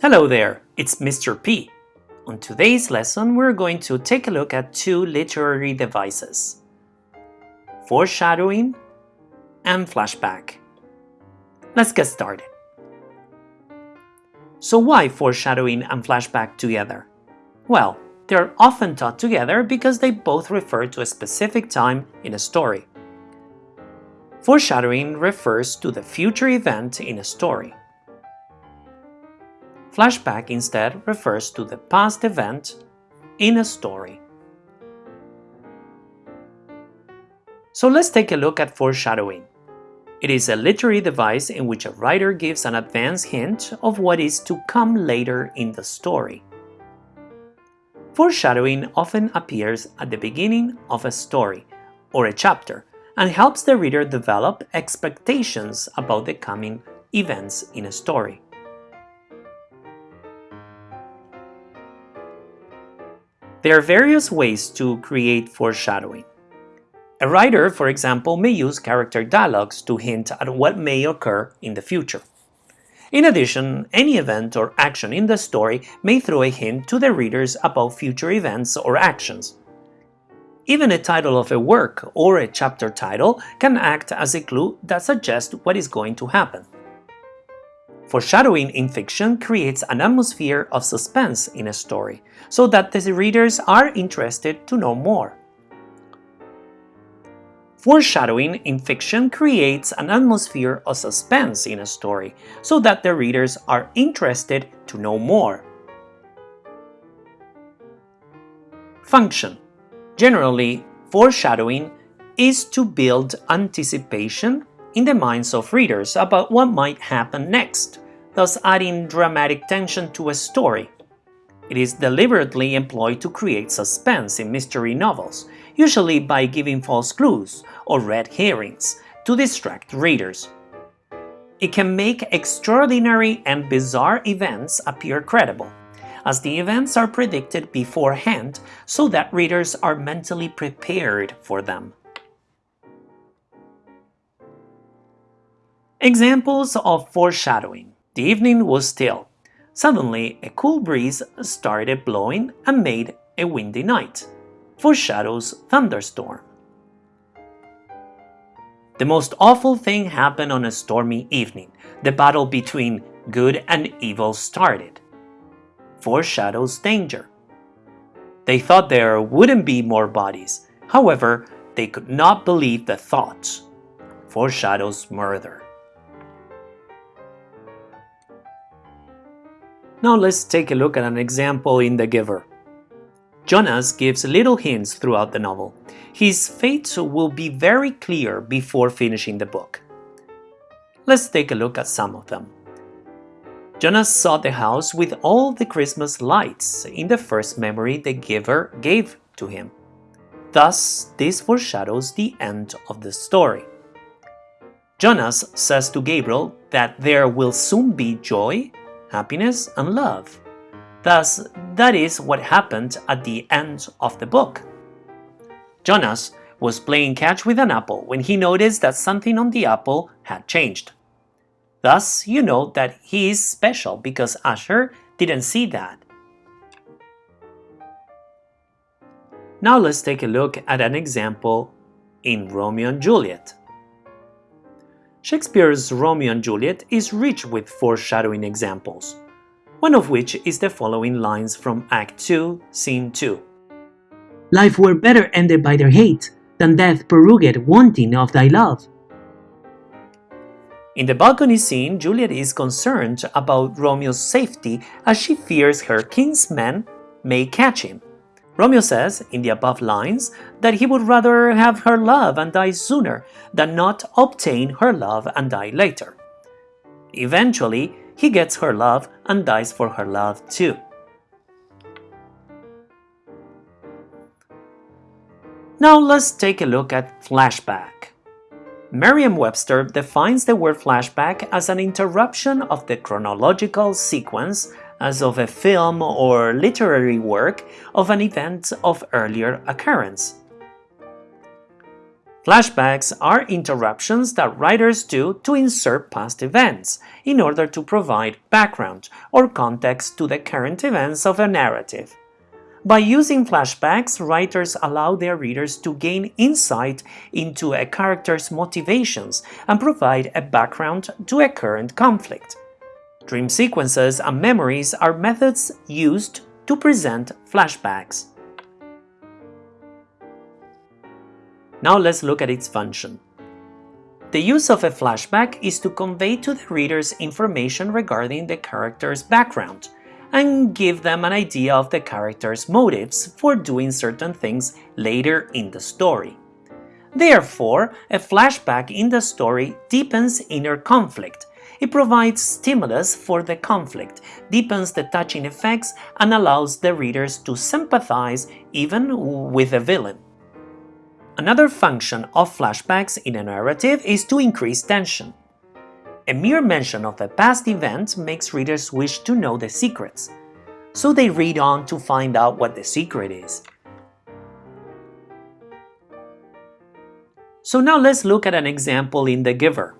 Hello there, it's Mr. P. On today's lesson, we're going to take a look at two literary devices, foreshadowing and flashback. Let's get started. So why foreshadowing and flashback together? Well, they're often taught together because they both refer to a specific time in a story. Foreshadowing refers to the future event in a story. Flashback instead refers to the past event in a story. So let's take a look at foreshadowing. It is a literary device in which a writer gives an advance hint of what is to come later in the story. Foreshadowing often appears at the beginning of a story or a chapter and helps the reader develop expectations about the coming events in a story. There are various ways to create foreshadowing. A writer, for example, may use character dialogues to hint at what may occur in the future. In addition, any event or action in the story may throw a hint to the readers about future events or actions. Even a title of a work or a chapter title can act as a clue that suggests what is going to happen. Foreshadowing in fiction creates an atmosphere of suspense in a story, so that the readers are interested to know more. Foreshadowing in fiction creates an atmosphere of suspense in a story, so that the readers are interested to know more. Function Generally, foreshadowing is to build anticipation in the minds of readers about what might happen next, thus adding dramatic tension to a story. It is deliberately employed to create suspense in mystery novels, usually by giving false clues or red herrings to distract readers. It can make extraordinary and bizarre events appear credible, as the events are predicted beforehand so that readers are mentally prepared for them. Examples of foreshadowing. The evening was still. Suddenly, a cool breeze started blowing and made a windy night. Foreshadows thunderstorm. The most awful thing happened on a stormy evening. The battle between good and evil started foreshadows danger. They thought there wouldn't be more bodies, however, they could not believe the thoughts. Foreshadows murder. Now let's take a look at an example in The Giver. Jonas gives little hints throughout the novel. His fate will be very clear before finishing the book. Let's take a look at some of them. Jonas saw the house with all the Christmas lights in the first memory the giver gave to him. Thus, this foreshadows the end of the story. Jonas says to Gabriel that there will soon be joy, happiness, and love. Thus, that is what happened at the end of the book. Jonas was playing catch with an apple when he noticed that something on the apple had changed. Thus, you know that he is special because Asher didn't see that. Now let's take a look at an example in Romeo and Juliet. Shakespeare's Romeo and Juliet is rich with foreshadowing examples, one of which is the following lines from Act 2, Scene 2. Life were better ended by their hate than death prorogued wanting of thy love. In the balcony scene, Juliet is concerned about Romeo's safety as she fears her kinsmen may catch him. Romeo says, in the above lines, that he would rather have her love and die sooner than not obtain her love and die later. Eventually, he gets her love and dies for her love too. Now let's take a look at flashback. Merriam-Webster defines the word flashback as an interruption of the chronological sequence as of a film or literary work of an event of earlier occurrence. Flashbacks are interruptions that writers do to insert past events in order to provide background or context to the current events of a narrative. By using flashbacks, writers allow their readers to gain insight into a character's motivations and provide a background to a current conflict. Dream sequences and memories are methods used to present flashbacks. Now let's look at its function. The use of a flashback is to convey to the readers information regarding the character's background and give them an idea of the character's motives for doing certain things later in the story. Therefore, a flashback in the story deepens inner conflict. It provides stimulus for the conflict, deepens the touching effects, and allows the readers to sympathize even with the villain. Another function of flashbacks in a narrative is to increase tension. A mere mention of a past event makes readers wish to know the secrets, so they read on to find out what the secret is. So now let's look at an example in The Giver.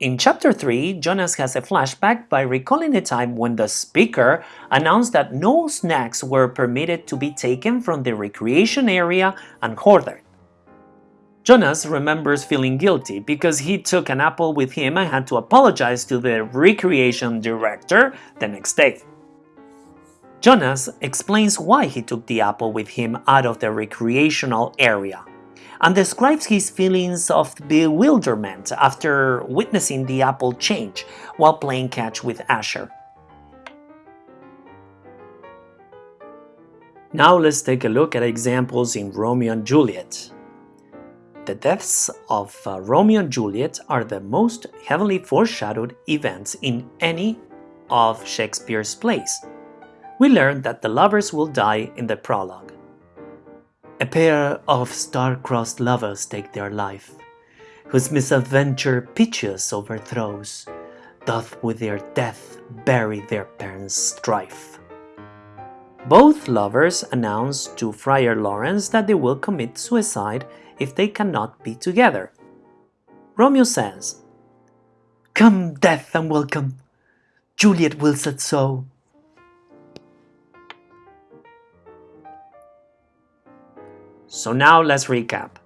In chapter 3, Jonas has a flashback by recalling a time when the speaker announced that no snacks were permitted to be taken from the recreation area and hoarded. Jonas remembers feeling guilty because he took an apple with him and had to apologize to the recreation director the next day. Jonas explains why he took the apple with him out of the recreational area and describes his feelings of bewilderment after witnessing the apple change while playing catch with Asher. Now let's take a look at examples in Romeo and Juliet. The deaths of uh, Romeo and Juliet are the most heavily foreshadowed events in any of Shakespeare's plays. We learn that the lovers will die in the prologue. A pair of star-crossed lovers take their life, whose misadventure piteous overthrows, doth with their death bury their parents' strife. Both lovers announce to Friar Lawrence that they will commit suicide if they cannot be together. Romeo says, Come, death, and welcome. Juliet wills it so. So now let's recap.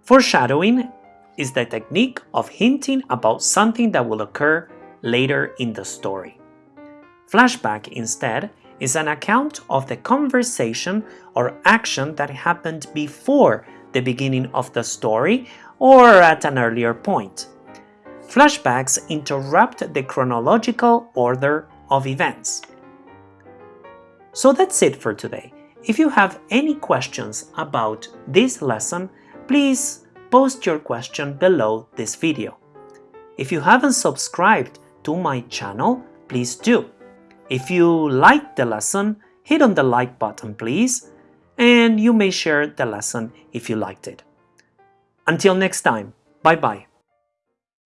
Foreshadowing is the technique of hinting about something that will occur later in the story. Flashback, instead, is an account of the conversation or action that happened before the beginning of the story or at an earlier point. Flashbacks interrupt the chronological order of events. So that's it for today. If you have any questions about this lesson, please post your question below this video. If you haven't subscribed to my channel, please do. If you liked the lesson, hit on the like button please and you may share the lesson if you liked it. Until next time, bye bye.